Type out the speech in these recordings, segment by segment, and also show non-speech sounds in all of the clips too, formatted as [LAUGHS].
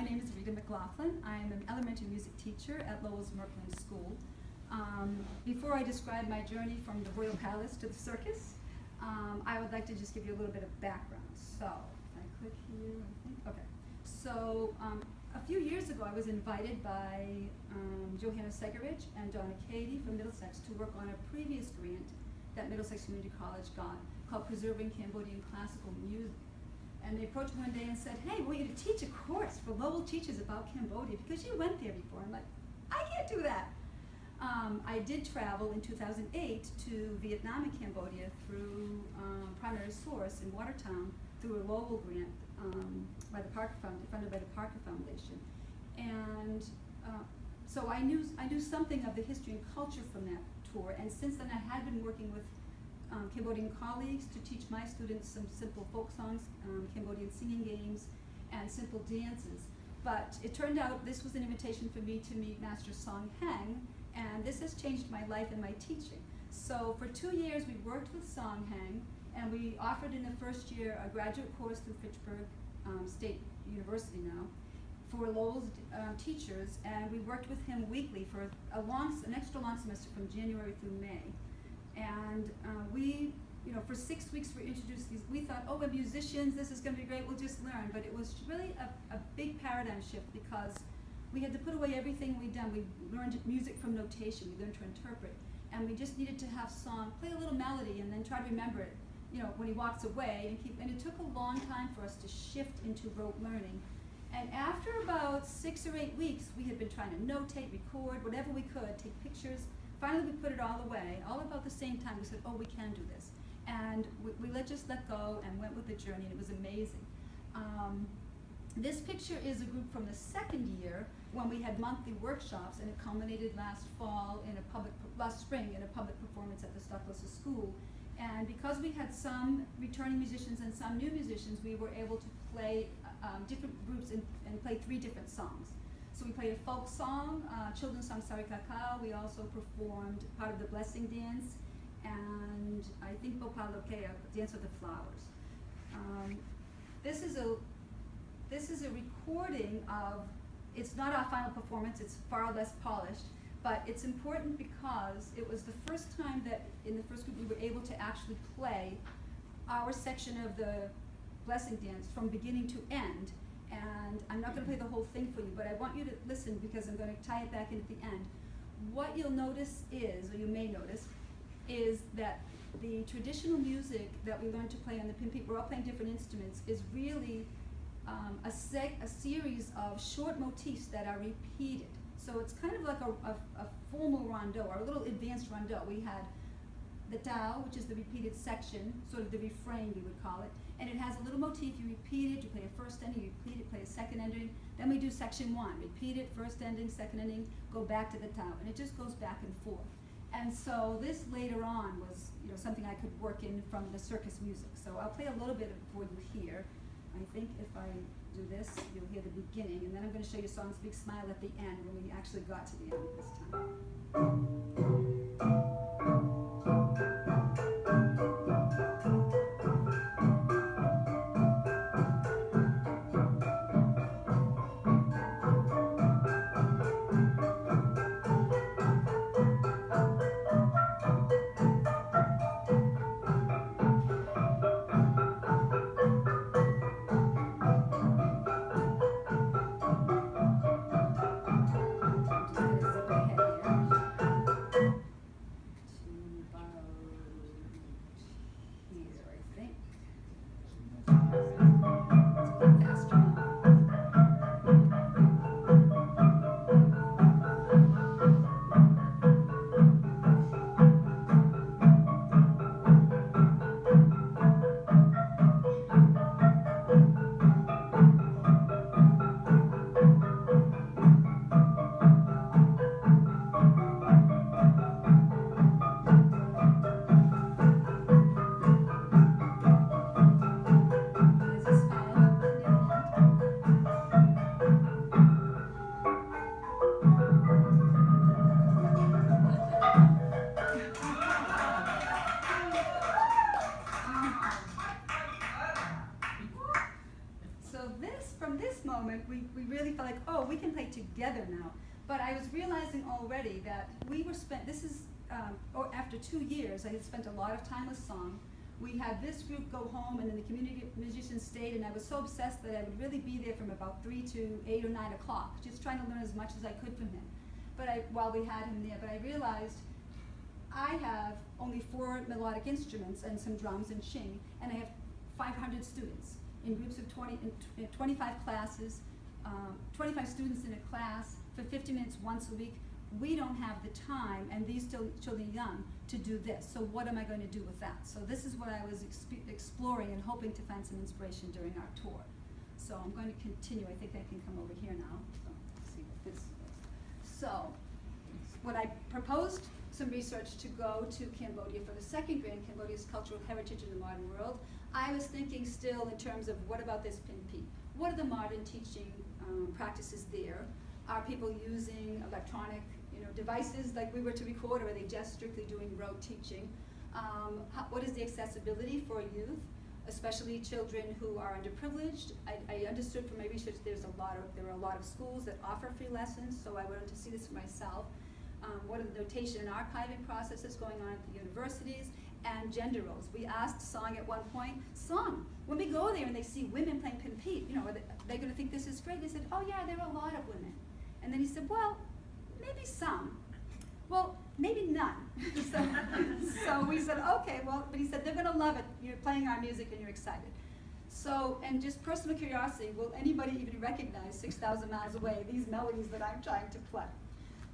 my name is Rita McLaughlin. I'm an elementary music teacher at Lowell's Murkland School. Um, before I describe my journey from the Royal Palace to the circus, um, I would like to just give you a little bit of background. So, I click here, I think, okay. So, um, a few years ago, I was invited by um, Johanna Segarich and Donna Cady from Middlesex to work on a previous grant that Middlesex Community College got called Preserving Cambodian Classical Music. And they approached me one day and said, hey, we want you to teach a course for Lowell teachers about Cambodia because you went there before. I'm like, I can't do that. Um, I did travel in 2008 to Vietnam and Cambodia through um, Primary Source in Watertown through a Lowell grant um, by the Parker Foundation, funded by the Parker Foundation. And uh, so I knew, I knew something of the history and culture from that tour. And since then I had been working with um, Cambodian colleagues to teach my students some simple folk songs, um, Cambodian singing games, and simple dances. But it turned out this was an invitation for me to meet Master Song Heng, and this has changed my life and my teaching. So for two years we worked with Song Heng, and we offered in the first year a graduate course through Fitchburg um, State University now for Lowell's uh, teachers, and we worked with him weekly for a long, an extra long semester from January through May. And uh, we, you know, for six weeks we introduced these, we thought, oh, we're musicians, this is gonna be great, we'll just learn. But it was really a, a big paradigm shift because we had to put away everything we'd done. We learned music from notation, we learned to interpret. And we just needed to have song, play a little melody and then try to remember it, you know, when he walks away and keep, and it took a long time for us to shift into rote learning. And after about six or eight weeks, we had been trying to notate, record, whatever we could, take pictures, Finally, we put it all away, all about the same time. We said, oh, we can do this. And we, we let, just let go and went with the journey, and it was amazing. Um, this picture is a group from the second year when we had monthly workshops, and it culminated last fall in a public, last spring in a public performance at the Stoklosa School. And because we had some returning musicians and some new musicians, we were able to play um, different groups and, and play three different songs. So we played a folk song, uh, children's song Sari Kakao. We also performed part of the blessing dance, and I think Bopalokea, Dance with the Flowers. Um, this is a this is a recording of. It's not our final performance. It's far less polished, but it's important because it was the first time that in the first group we were able to actually play our section of the blessing dance from beginning to end and I'm not going to play the whole thing for you, but I want you to listen because I'm going to tie it back in at the end. What you'll notice is, or you may notice, is that the traditional music that we learned to play on the pinpeat, we're all playing different instruments, is really um, a, a series of short motifs that are repeated. So it's kind of like a, a, a formal rondeau, or a little advanced rondeau. We had the Tao, which is the repeated section, sort of the refrain we would call it, and it has a little motif. You repeat it, you play a first ending, you repeat it, play a second ending. Then we do section one, repeat it, first ending, second ending, go back to the Tao, and it just goes back and forth. And so this later on was, you know, something I could work in from the circus music. So I'll play a little bit for you here. I think if I do this, you'll hear the beginning, and then I'm going to show you songs Big Smile at the end when we actually got to the end this time. I was realizing already that we were spent, this is, um, or after two years, I had spent a lot of time with song. We had this group go home and then the community musicians stayed and I was so obsessed that I would really be there from about three to eight or nine o'clock, just trying to learn as much as I could from him. But I, while we had him there, but I realized I have only four melodic instruments and some drums and chhing, and I have 500 students in groups of 20, in in 25 classes, um, 25 students in a class for 50 minutes once a week. We don't have the time, and these children young, to do this. So what am I going to do with that? So this is what I was exp- exploring and hoping to find some inspiration during our tour. So I'm going to continue. I think I can come over here now. See what this is. So when I proposed some research to go to Cambodia for the second grant, Cambodia's cultural heritage in the modern world, I was thinking still in terms of what about this pinpeat? What are the modern teaching um, practices there? Are people using electronic you know, devices like we were to record, or are they just strictly doing rote teaching? Um, how, what is the accessibility for youth, especially children who are underprivileged? I, I understood from my research there's a lot of there are a lot of schools that offer free lessons, so I wanted to see this for myself. Um, what are the notation and archiving processes going on at the universities? And gender roles. We asked Song at one point, Song, when we go there and they see women playing pinpeat, you know, are they, they going to think this is great? They said, oh yeah, there are a lot of women. And then he said, well, maybe some. Well, maybe none. [LAUGHS] so, [LAUGHS] so we said, okay, well, but he said, they're going to love it. You're playing our music and you're excited. So, and just personal curiosity, will anybody even recognize 6,000 miles away these melodies that I'm trying to play?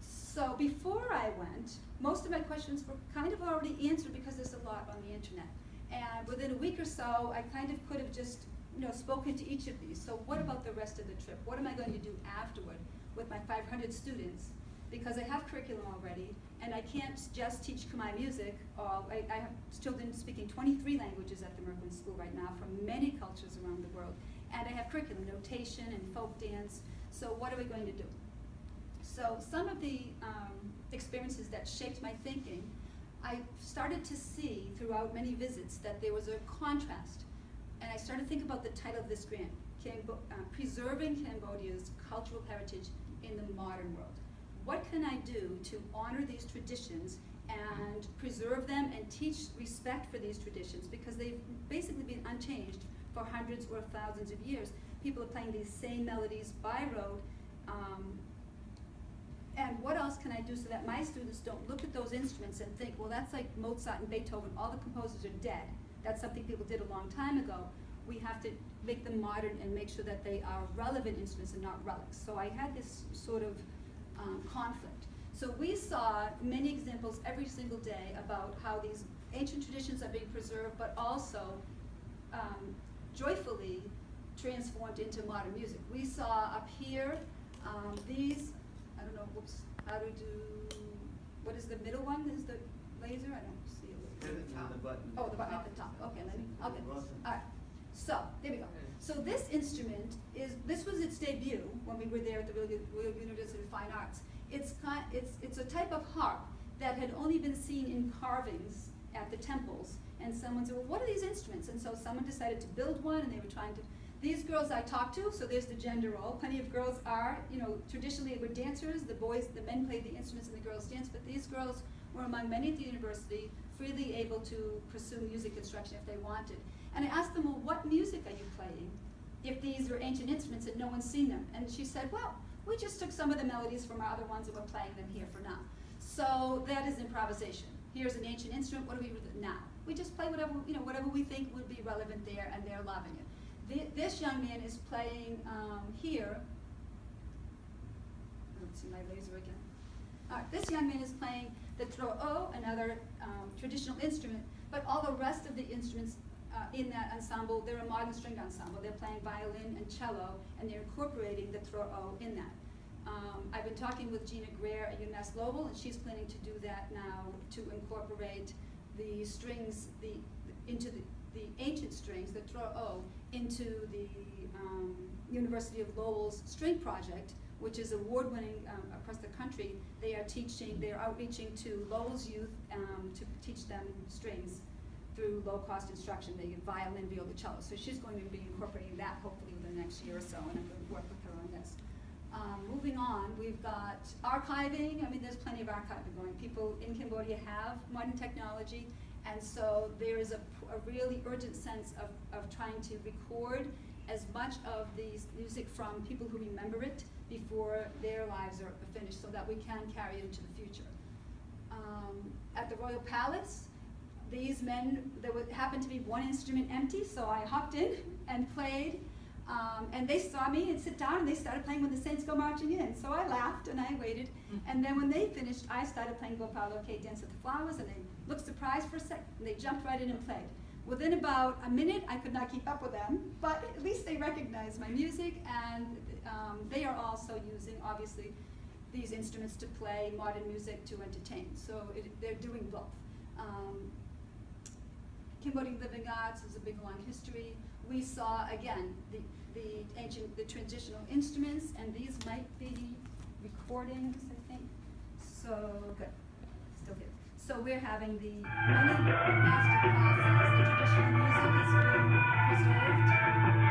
So before I went, most of my questions were kind of already answered because there's a lot on the internet. And within a week or so, I kind of could have just, you know, spoken to each of these. So what about the rest of the trip? What am I going to do afterward with my 500 students? Because I have curriculum already, and I can't just teach Khmer music. All I, I have children speaking 23 languages at the Murkland School right now from many cultures around the world. And I have curriculum, notation and folk dance. So what are we going to do? So some of the um, experiences that shaped my thinking, I started to see throughout many visits that there was a contrast. And I started to think about the title of this grant, Cambo uh, Preserving Cambodia's Cultural Heritage in the Modern World. What can I do to honor these traditions and preserve them and teach respect for these traditions because they've basically been unchanged for hundreds or thousands of years. People are playing these same melodies by rote, um, and what else can I do so that my students don't look at those instruments and think, well, that's like Mozart and Beethoven, all the composers are dead. That's something people did a long time ago. We have to make them modern and make sure that they are relevant instruments and not relics. So I had this sort of um, conflict. So we saw many examples every single day about how these ancient traditions are being preserved, but also um, joyfully transformed into modern music. We saw up here um, these I don't know, whoops, how to do, what is the middle one, is the laser, I don't see it. The button. Oh, the button at the top, okay, let me, I'll get this, alright, so, there we go. So this instrument is, this was its debut when we were there at the Royal University of Fine Arts. It's it's, it's a type of harp that had only been seen in carvings at the temples, and someone said, well, what are these instruments? And so someone decided to build one, and they were trying to these girls I talked to, so there's the gender role. Plenty of girls are, you know, traditionally were dancers. The boys, the men played the instruments and the girls danced, but these girls were among many at the university, freely able to pursue music instruction if they wanted. And I asked them, well, what music are you playing if these are ancient instruments and no one's seen them? And she said, well, we just took some of the melodies from our other ones and we're playing them here for now. So that is improvisation. Here's an ancient instrument, what do we do now? We just play whatever, you know, whatever we think would be relevant there and they're loving it this young man is playing um, here. Let's see my laser again. This young man is playing the tro'o, another um, traditional instrument, but all the rest of the instruments uh, in that ensemble, they're a modern string ensemble. They're playing violin and cello, and they're incorporating the tro'o in that. Um, I've been talking with Gena Greher at UMass Lowell, and she's planning to do that now to incorporate the strings the, into the, the ancient strings, the tro'o, into the um, University of Lowell's string project, which is award-winning um, across the country. They are teaching, they are outreaching to Lowell's youth um, to teach them strings through low-cost instruction. Get violin, viola, cello. So she's going to be incorporating that hopefully within the next year or so, and I'm going to work with her on this. Um, moving on, we've got archiving, I mean, there's plenty of archiving going. People in Cambodia have modern technology, and so there is a really urgent sense of, of trying to record as much of the music from people who remember it before their lives are finished, so that we can carry it into the future. Um, at the Royal Palace, these men, there happened to be one instrument empty, so I hopped in and played. Um, and they saw me and sit down and they started playing when the Saints Go Marching In. So I laughed and I waited. And then when they finished, I started playing Gopal Loke Dance with the Flowers and they looked surprised for a second and they jumped right in and played. Within about a minute, I could not keep up with them, but at least they recognized my music and um, they are also using, obviously, these instruments to play modern music to entertain. So it, they're doing both. Um, Cambodian living arts is a big long history. We saw again the, the ancient, the traditional instruments, and these might be recordings, I think. So good, still here. So we're having the many master classes. The traditional music is preserved.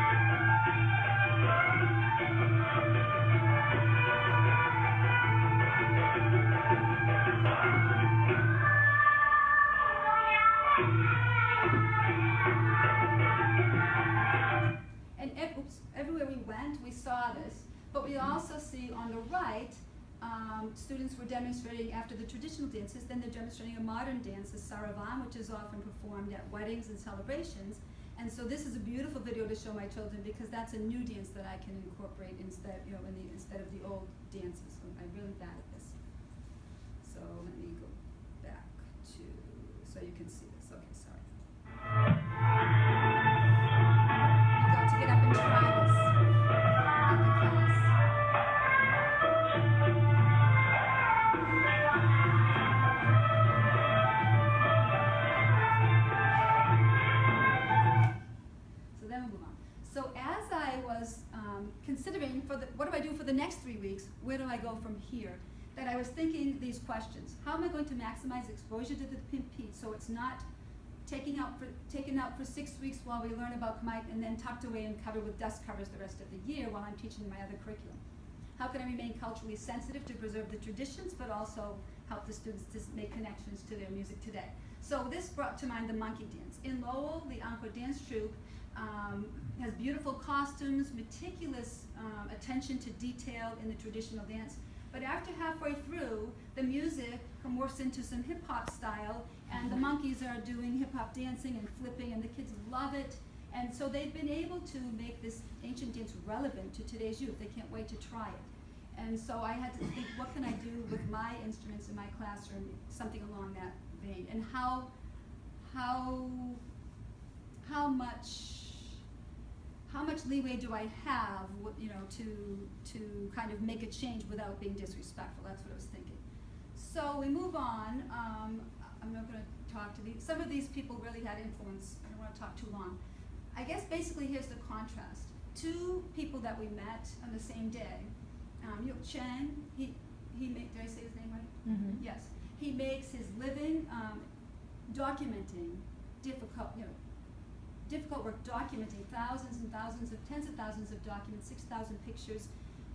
Everywhere we saw this, but we also see on the right, um, students were demonstrating after the traditional dances, then they're demonstrating a modern dance, the Saravan, which is often performed at weddings and celebrations. And so this is a beautiful video to show my children because that's a new dance that I can incorporate instead, you know, in the, instead of the old dances. So I'm really bad at this. So let me go back to, so you can see this. Okay, sorry. Thinking these questions. How am I going to maximize exposure to the pimp Pete so it's not taking out for, taken out for six weeks while we learn about Khmer and then tucked away and covered with dust covers the rest of the year while I'm teaching my other curriculum? How can I remain culturally sensitive to preserve the traditions but also help the students to make connections to their music today? So this brought to mind the monkey dance. In Lowell, the Angkor Dance Troupe um, has beautiful costumes, meticulous um, attention to detail in the traditional dance. But after halfway through, the music morphs into some hip hop style, and the monkeys are doing hip hop dancing and flipping, and the kids love it. And so they've been able to make this ancient dance relevant to today's youth. They can't wait to try it. And so I had to think, what can I do with my instruments in my classroom, something along that vein, and how, how, how much much leeway do I have, you know, to, to kind of make a change without being disrespectful? That's what I was thinking. So we move on. Um, I'm not going to talk to these. Some of these people really had influence. I don't want to talk too long. I guess basically here's the contrast. Two people that we met on the same day. Um, Youk Chhang, he, he made, did I say his name right? Mhm. Yes. He makes his living um, documenting difficult, you know, difficult work documenting thousands and thousands of tens of thousands of documents, six thousand pictures,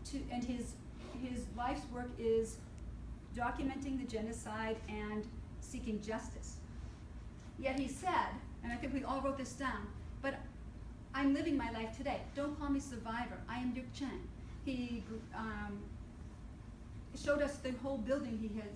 to and his his life's work is documenting the genocide and seeking justice. Yet he said, and I think we all wrote this down, but I'm living my life today. Don't call me survivor. I am Youk Chhang. He um, showed us the whole building he has